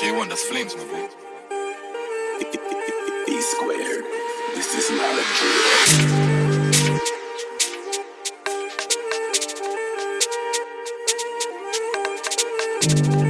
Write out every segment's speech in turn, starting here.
J1, that's flames, my boy. Squared. This is not a drill.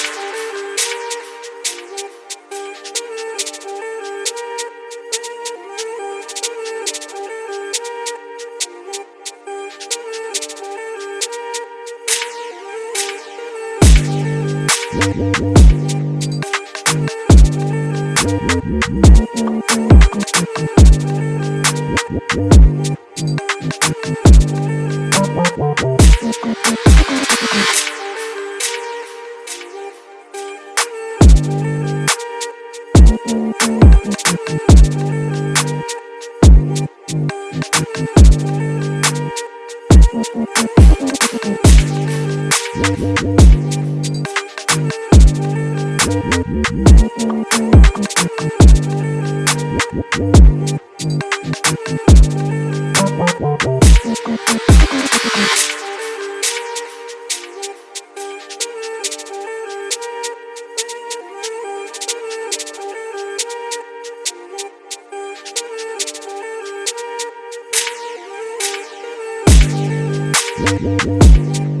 We'll be right back. We'll be right back.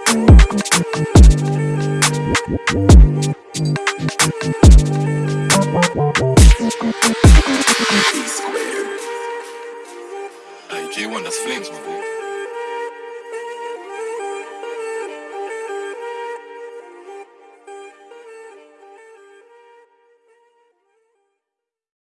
Hey, J1, that's flames, my boy.